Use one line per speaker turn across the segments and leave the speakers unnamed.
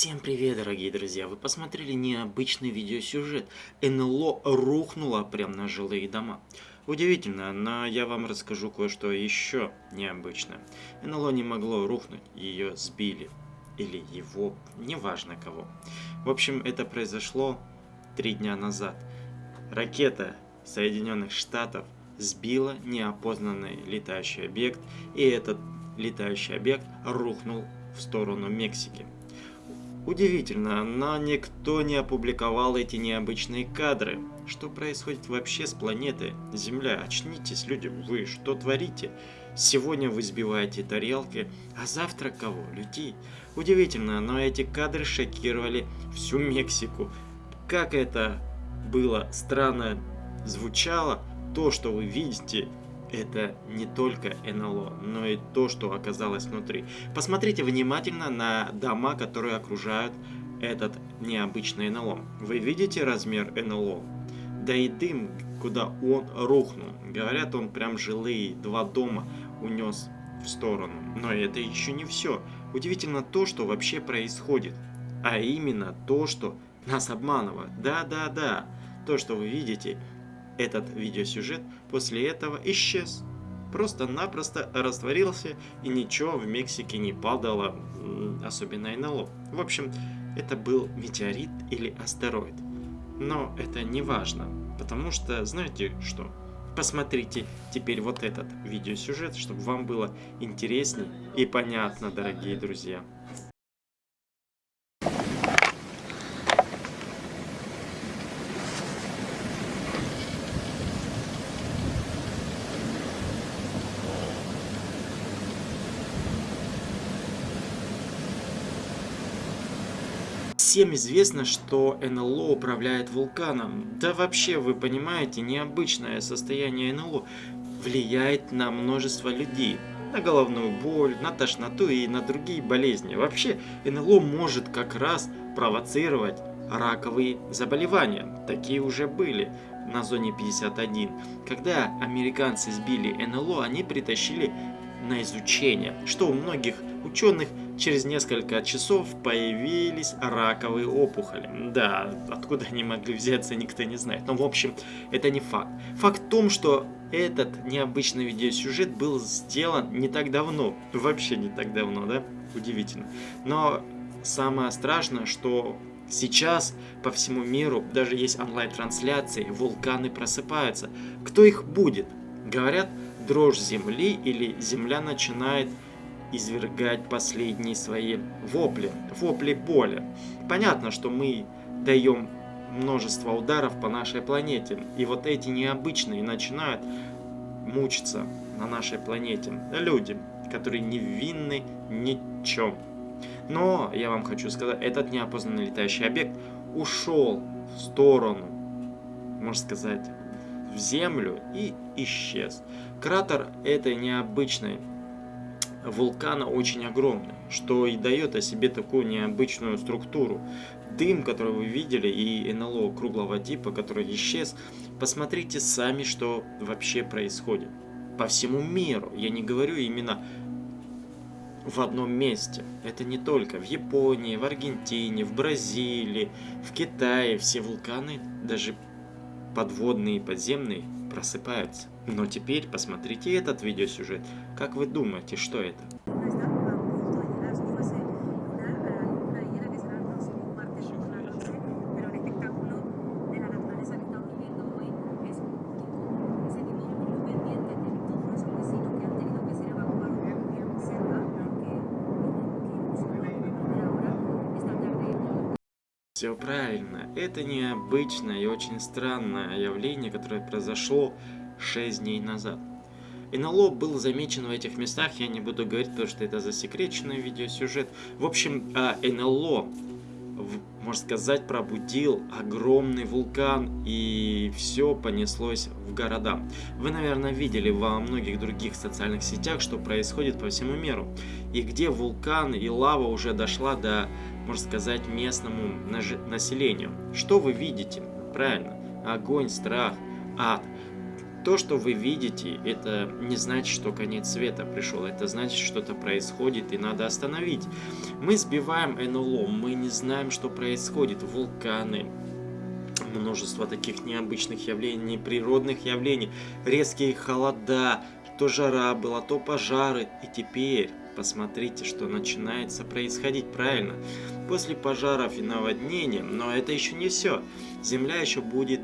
Всем привет, дорогие друзья! Вы посмотрели необычный видеосюжет. НЛО рухнуло прямо на жилые дома. Удивительно, но я вам расскажу кое-что еще необычное. НЛО не могло рухнуть, ее сбили. Или его, неважно кого. В общем, это произошло три дня назад. Ракета Соединенных Штатов сбила неопознанный летающий объект, и этот летающий объект рухнул в сторону Мексики. Удивительно, но никто не опубликовал эти необычные кадры. Что происходит вообще с планетой Земля? Очнитесь, люди, вы что творите? Сегодня вы сбиваете тарелки, а завтра кого? Людей. Удивительно, но эти кадры шокировали всю Мексику. Как это было странно звучало, то, что вы видите, это не только НЛО, но и то, что оказалось внутри. Посмотрите внимательно на дома, которые окружают этот необычный НЛО. Вы видите размер НЛО? Да и дым, куда он рухнул. Говорят, он прям жилые два дома унес в сторону. Но это еще не все. Удивительно то, что вообще происходит. А именно то, что нас обманывают. Да-да-да. То, что вы видите, этот видеосюжет после этого исчез. Просто-напросто растворился и ничего в Мексике не падало, особенно НЛО. В общем, это был метеорит или астероид. Но это не важно, потому что, знаете что? Посмотрите теперь вот этот видеосюжет, чтобы вам было интересней и понятно, дорогие друзья. Всем известно, что НЛО управляет вулканом. Да вообще, вы понимаете, необычное состояние НЛО влияет на множество людей. На головную боль, на тошноту и на другие болезни. Вообще, НЛО может как раз провоцировать раковые заболевания. Такие уже были на зоне 51. Когда американцы сбили НЛО, они притащили на изучение, что у многих ученых через несколько часов появились раковые опухоли. Да, откуда они могли взяться, никто не знает. Но в общем, это не факт. Факт в том, что этот необычный видеосюжет был сделан не так давно. Вообще не так давно, да? Удивительно. Но самое страшное, что Сейчас по всему миру даже есть онлайн-трансляции, вулканы просыпаются. Кто их будет? Говорят, дрожь земли или земля начинает извергать последние свои вопли, вопли боли. Понятно, что мы даем множество ударов по нашей планете, и вот эти необычные начинают мучиться на нашей планете. Люди, которые невинны ничем. Но, я вам хочу сказать, этот неопознанный летающий объект ушел в сторону, можно сказать, в землю и исчез. Кратер этой необычной вулкана очень огромный, что и дает о себе такую необычную структуру. Дым, который вы видели, и НЛО круглого типа, который исчез, посмотрите сами, что вообще происходит. По всему миру, я не говорю именно в одном месте. Это не только в Японии, в Аргентине, в Бразилии, в Китае. Все вулканы, даже подводные и подземные, просыпаются. Но теперь посмотрите этот видеосюжет. Как вы думаете, что это? Все правильно, это необычное и очень странное явление, которое произошло 6 дней назад. НЛО был замечен в этих местах, я не буду говорить, потому что это засекреченный видеосюжет. В общем, а, НЛО, можно сказать, пробудил огромный вулкан, и все понеслось в города. Вы, наверное, видели во многих других социальных сетях, что происходит по всему миру, и где вулкан и лава уже дошла до, можно сказать, местному населению. Что вы видите? Правильно, огонь, страх, ад. То, что вы видите, это не значит, что конец света пришел. Это значит, что-то происходит и надо остановить. Мы сбиваем НЛО, мы не знаем, что происходит. Вулканы, множество таких необычных явлений, природных явлений, резкие холода, то жара была, то пожары. И теперь посмотрите, что начинается происходить правильно. После пожаров и наводнения, но это еще не все. Земля еще будет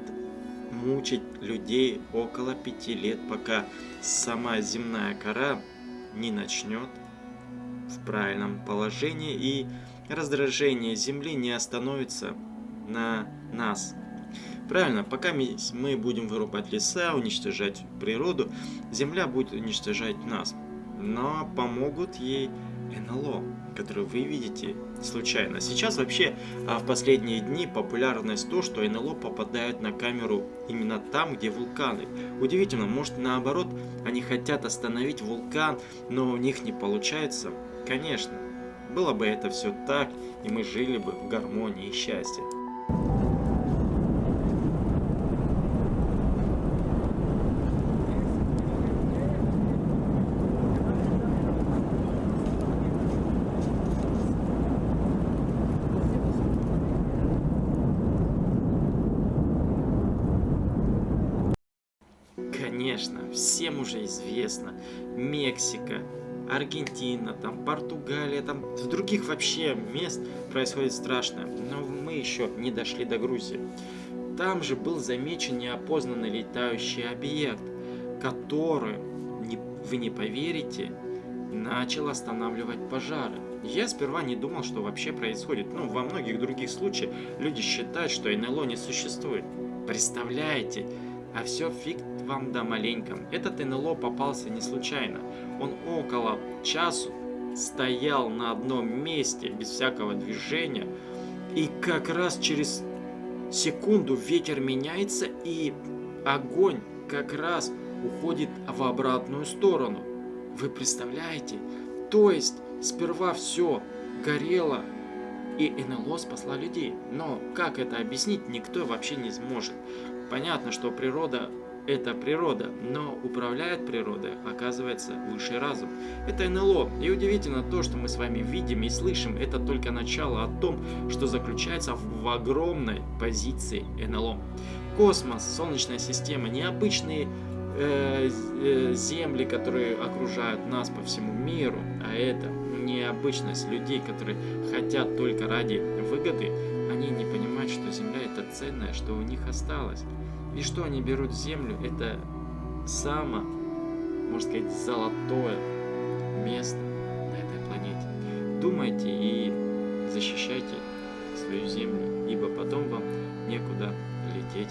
мучить людей около пяти лет, пока сама земная кора не начнет в правильном положении и раздражение Земли не остановится на нас. Правильно, пока мы будем вырубать леса, уничтожать природу, Земля будет уничтожать нас. Но помогут ей НЛО, которые вы видите случайно. Сейчас вообще а, в последние дни популярность то, что НЛО попадают на камеру именно там, где вулканы. Удивительно, может наоборот, они хотят остановить вулкан, но у них не получается. Конечно, было бы это все так, и мы жили бы в гармонии и счастье. Конечно, всем уже известно, Мексика, Аргентина, там Португалия, там в других вообще мест происходит страшное, но мы еще не дошли до Грузии. Там же был замечен неопознанный летающий объект, который, не, вы не поверите, начал останавливать пожары. Я сперва не думал, что вообще происходит. Ну, во многих других случаях люди считают, что НЛО не существует. Представляете? А все фиг вам да маленьком. Этот НЛО попался не случайно. Он около часу стоял на одном месте, без всякого движения. И как раз через секунду ветер меняется, и огонь как раз уходит в обратную сторону. Вы представляете? То есть сперва все горело, и НЛО спасла людей. Но как это объяснить, никто вообще не сможет. Понятно, что природа это природа, но управляет природой, оказывается, высший разум. Это НЛО, и удивительно то, что мы с вами видим и слышим, это только начало о том, что заключается в огромной позиции НЛО. Космос, Солнечная система, необычные э, э, земли, которые окружают нас по всему миру, а это необычность людей, которые хотят только ради выгоды, они не понимают, что Земля это ценное, что у них осталось. И что они берут землю, это самое, можно сказать, золотое место на этой планете. Думайте и защищайте свою землю, ибо потом вам некуда лететь.